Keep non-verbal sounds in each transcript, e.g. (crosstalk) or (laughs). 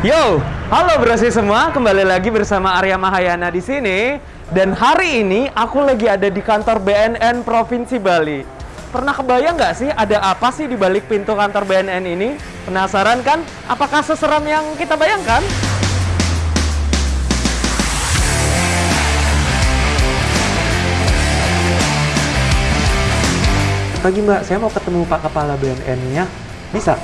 Yo, halo brosi semua, kembali lagi bersama Arya Mahayana di sini. Dan hari ini aku lagi ada di kantor BNN Provinsi Bali. Pernah kebayang nggak sih ada apa sih di balik pintu kantor BNN ini? Penasaran kan? Apakah seseram yang kita bayangkan? Pagi mbak, saya mau ketemu Pak Kepala BNN-nya. Bisa?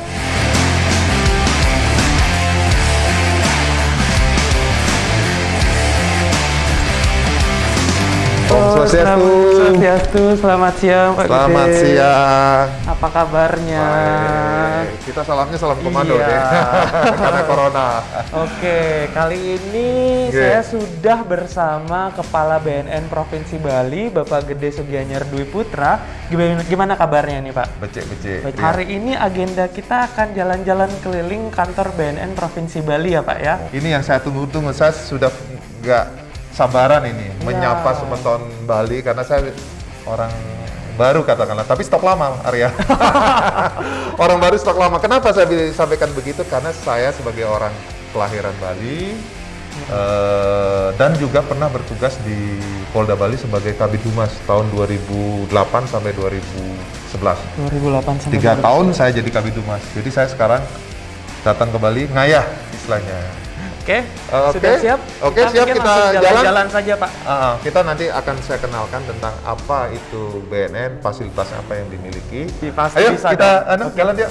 Swastiastu. Swastiastu, selamat siang Pak Selamat Gede. siang. Apa kabarnya? Baik. Kita salamnya salam komando Iya. deh. (laughs) Karena corona. Oke, kali ini saya sudah bersama Kepala BNN Provinsi Bali, Bapak Gede Sugianyar Dwi Putra. Gimana, gimana kabarnya nih Pak? Becek-becek. Hari ini agenda kita akan jalan-jalan keliling kantor BNN Provinsi Bali ya Pak ya? Ini yang saya tunggu-tunggu. Saya sudah nggak sabaran ini menyapa semeton Bali karena saya orang baru katakanlah, tapi stok lama Arya. (laughs) orang baru stok lama. Kenapa saya sampaikan begitu? Karena saya sebagai orang kelahiran Bali eh, dan juga pernah bertugas di Polda Bali sebagai Kabid Humas tahun 2008 sampai 2011. 2008 sampai Tiga tahun saya jadi Kabid Humas. Jadi saya sekarang datang ke Bali ngayah istilahnya. Oke, Uh, sudah oke. siap? Oke, siap, mungkin kita jalan-jalan saja Pak. Ah, kita nanti akan saya kenalkan tentang apa itu BNN, fasilitasnya apa yang dimiliki. Pasti Ayo bisa kita anu, jalan dia.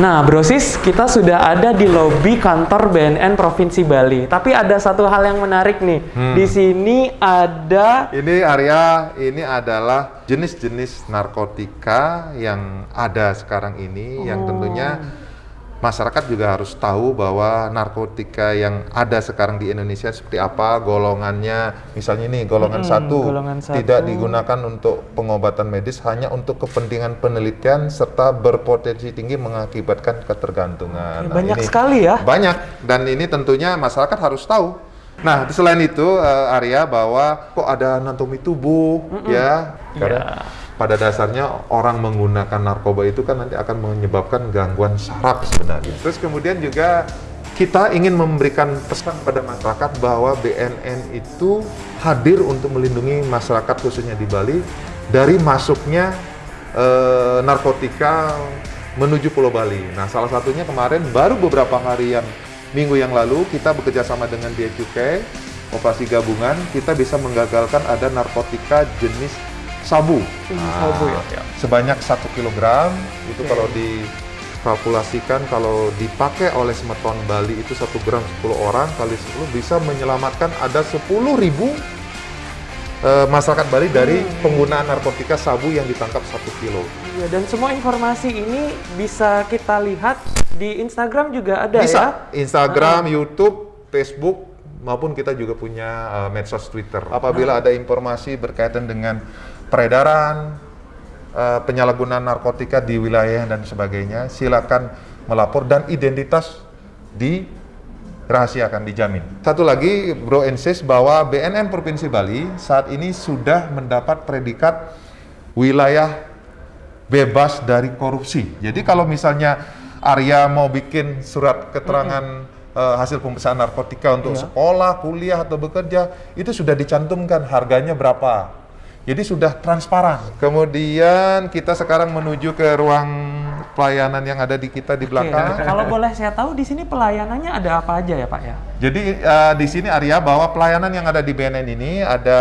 Nah, Brosis, kita sudah ada di lobi kantor BNN Provinsi Bali. Tapi ada satu hal yang menarik nih. Hmm. Di sini ada Ini Arya, ini adalah jenis-jenis narkotika yang ada sekarang ini, yang tentunya masyarakat juga harus tahu bahwa narkotika yang ada sekarang di Indonesia seperti apa golongannya. Misalnya ini golongan Mm-mm, satu golongan satu. tidak digunakan untuk pengobatan medis, hanya untuk kepentingan penelitian serta berpotensi tinggi mengakibatkan ketergantungan. Nah, banyak ini sekali ya. banyak dan ini tentunya masyarakat harus tahu. Nah, selain itu eh, Arya bahwa kok ada anatomi tubuh ya. Karena pada dasarnya orang menggunakan narkoba itu kan nanti akan menyebabkan gangguan saraf sebenarnya. Terus kemudian juga kita ingin memberikan pesan pada masyarakat bahwa BNN itu hadir untuk melindungi masyarakat khususnya di Bali dari masuknya eh, narkotika menuju Pulau Bali. Nah, salah satunya kemarin baru beberapa hari yang minggu yang lalu kita bekerja sama dengan Cukai, operasi gabungan, kita bisa menggagalkan ada narkotika jenis sabu. Jenis sabu ya, ya. Sebanyak satu kilogram itu Oke. kalau dikalkulasikan kalau dipakai oleh semeton Bali itu satu gram 10 orang kali 10 bisa menyelamatkan ada 10.000 ribu eh, masyarakat Bali dari Hmm. penggunaan narkotika sabu yang ditangkap satu kilo. Iya, dan semua informasi ini bisa kita lihat di Instagram juga ada Bisa ya. Instagram, YouTube, Facebook maupun kita juga punya uh, medsos Twitter. Apabila ada informasi berkaitan dengan peredaran, uh, penyalahgunaan narkotika di wilayah dan sebagainya, silakan melapor dan identitas dirahasiakan dijamin. Satu lagi, Bro insist bahwa BNN Provinsi Bali saat ini sudah mendapat predikat wilayah bebas dari korupsi. Jadi kalau misalnya Arya mau bikin surat keterangan eh, hasil pemeriksaan narkotika untuk Iya. sekolah, kuliah atau bekerja, itu sudah dicantumkan harganya berapa. Jadi sudah transparan. Kemudian kita sekarang menuju ke ruang pelayanan yang ada di kita di Oke, belakang. (laughs) kalau boleh saya tahu di sini pelayanannya ada apa aja ya Pak ya? Jadi eh, di sini Arya bahwa pelayanan yang ada di BNN ini ada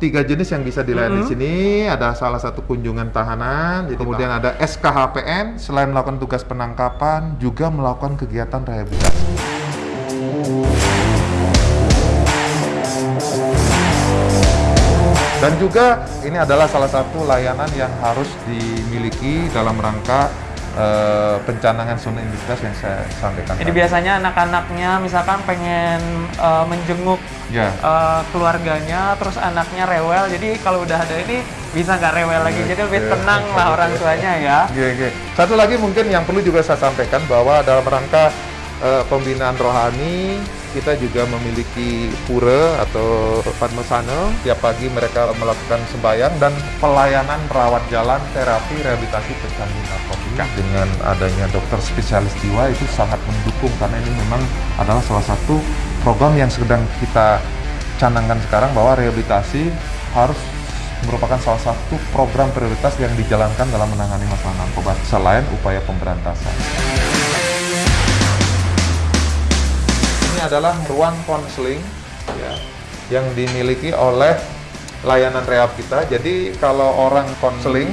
tiga jenis yang bisa dilayani di sini. Ada salah satu kunjungan tahanan, kemudian ada SKHPN selain melakukan tugas penangkapan juga melakukan kegiatan rehabilitasi. Dan juga ini adalah salah satu layanan yang harus dimiliki dalam rangka eh, pencanangan zona industri yang saya sampaikan. Jadi tadi. biasanya anak-anaknya misalkan pengen eh, menjenguk Ya. eh, keluarganya, terus anaknya rewel. Jadi kalau udah ada ini bisa nggak rewel lagi. Jadi lebih Oke. tenang lah orang tuanya ya. Oke, oke. Satu lagi mungkin yang perlu juga saya sampaikan bahwa dalam rangka eh, pembinaan rohani kita juga memiliki pura atau padmasana. Tiap pagi mereka melakukan sembahyang dan pelayanan rawat jalan, terapi, rehabilitasi pecandu narkotika. Dengan adanya dokter spesialis jiwa itu sangat mendukung karena ini memang adalah salah satu program yang sedang kita canangkan sekarang bahwa rehabilitasi harus merupakan salah satu program prioritas yang dijalankan dalam menangani masalah narkoba selain upaya pemberantasan. Adalah ruang konseling ya, yang dimiliki oleh layanan rehab kita. Jadi kalau orang konseling,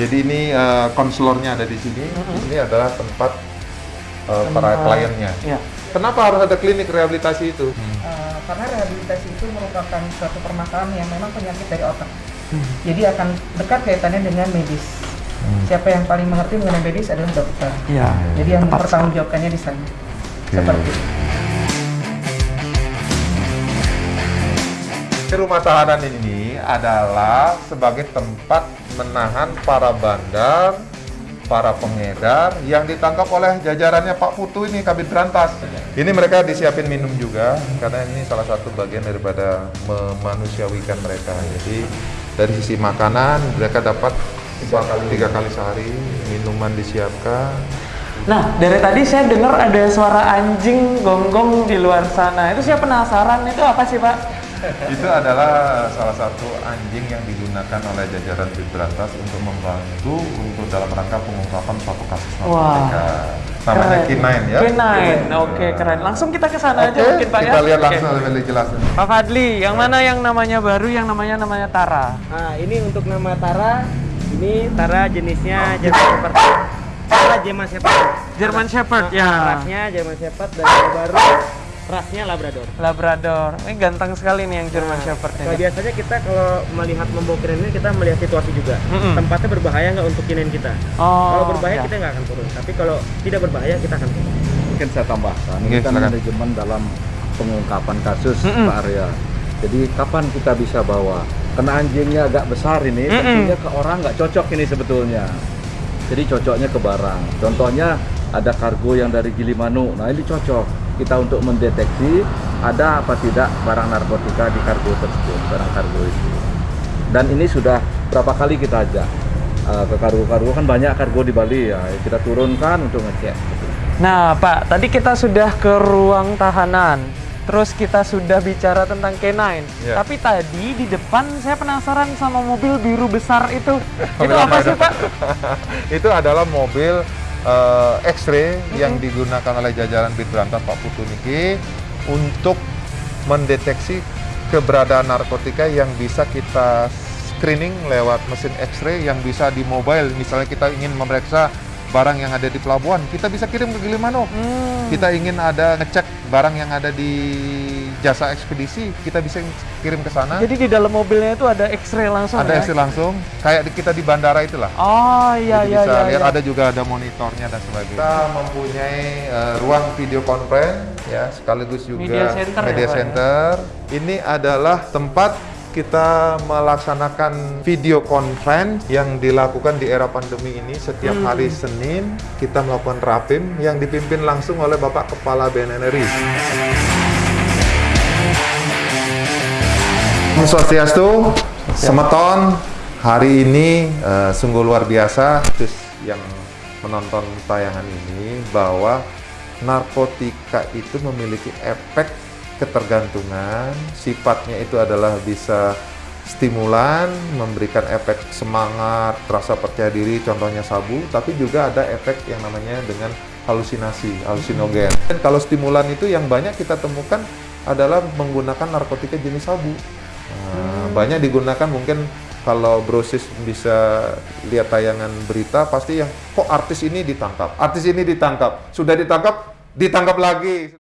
jadi ini uh, konselornya ada di sini. Ini adalah tempat uh, para kliennya. Ya. Kenapa harus ada klinik rehabilitasi itu? Uh, karena rehabilitasi itu merupakan suatu permasalahan yang memang penyakit dari otak. Jadi akan dekat kaitannya dengan medis. Siapa yang paling mengerti mengenai medis adalah dokter. Iya. Jadi yang mempertanggungjawabkannya di sana. Seperti itu. Rumah tahanan ini adalah sebagai tempat menahan para bandar, para pengedar yang ditangkap oleh jajarannya Pak Putu ini Kabit Berantas. Ini mereka disiapin minum juga karena ini salah satu bagian daripada memanusiawikan mereka. Jadi dari sisi makanan mereka dapat tiga kali, tiga kali sehari minuman disiapkan. Nah, dari tadi saya dengar ada suara anjing gonggong di luar sana. Itu saya penasaran, itu apa sih Pak? Itu adalah salah satu anjing yang digunakan oleh jajaran Bid Berantas untuk membantu untuk dalam rangka pengungkapan suatu kasus narkotika. Namanya Keren. K9 ya. K9, oke keren. Langsung kita ke sana aja Oke, mungkin Pak ya. kita lihat langsung lebih jelas. Pak Fadli, yang mana yang namanya baru, yang namanya namanya Tara? Nah, ini untuk nama Tara. Ini Tara jenisnya German Shepherd. Tara German Shepherd. German Shepherd, Nah, ya. Rasnya German Shepherd dan baru rasnya Labrador. Labrador. Ini ganteng sekali nih yang German Shepherd Nah, ini. biasanya kita kalau melihat membawa kinen ini kita melihat situasi juga. Mm-mm. Tempatnya berbahaya nggak untuk kinen kita? Oh, kalau berbahaya ya. kita nggak akan turun. Tapi kalau tidak berbahaya kita akan turun. mungkin saya tambahkan ini kan silakan. manajemen dalam pengungkapan kasus Mm-mm. Pak Arya jadi kapan kita bisa bawa kena anjingnya agak besar ini Mm-mm. tentunya ke orang nggak cocok ini sebetulnya jadi cocoknya ke barang contohnya ada kargo yang dari Gilimanuk nah ini cocok kita untuk mendeteksi ada apa tidak barang narkotika di kargo tersebut barang kargo itu dan ini sudah berapa kali kita ajak uh, ke kargo-kargo kan banyak kargo di Bali ya kita turunkan untuk ngecek Nah, Pak, tadi kita sudah ke ruang tahanan. Terus kita sudah bicara tentang K9. Ya. Tapi tadi di depan saya penasaran sama mobil biru besar itu. (laughs) itu apa sih? Pak? (laughs) itu adalah mobil eh, X-ray yang digunakan oleh jajaran Bid Berantas Pak Putu Niki untuk mendeteksi keberadaan narkotika yang bisa kita screening lewat mesin X-ray yang bisa di mobile. Misalnya kita ingin memeriksa barang yang ada di pelabuhan, kita bisa kirim ke Gilimanuk. Hmm. Kita ingin ada ngecek barang yang ada di jasa ekspedisi, kita bisa kirim ke sana. Jadi di dalam mobilnya itu ada X-ray langsung ada ya? X-ray langsung, kayak di- kita di bandara itulah. Oh, iya Jadi iya bisa iya. lihat iya. ada juga ada monitornya dan sebagainya. Kita mempunyai eh, ruang video conference ya sekaligus juga Media center ya, media Pak, ya? center. Ini adalah tempat kita melaksanakan video conference yang dilakukan di era pandemi ini setiap Hmm. hari Senin kita melakukan rapim yang dipimpin langsung oleh Bapak Kepala BNN RI. Om Swastiastu, Semeton, hari ini eh, sungguh luar biasa terus yang menonton tayangan ini bahwa narkotika itu memiliki efek ketergantungan, sifatnya itu adalah bisa stimulan, memberikan efek semangat, rasa percaya diri, contohnya sabu, tapi juga ada efek yang namanya dengan halusinasi, halusinogen. Dan kalau stimulan itu yang banyak kita temukan adalah menggunakan narkotika jenis sabu. Nah, Banyak digunakan mungkin kalau brosis bisa lihat tayangan berita pasti yang kok artis ini ditangkap, artis ini ditangkap, sudah ditangkap, ditangkap lagi.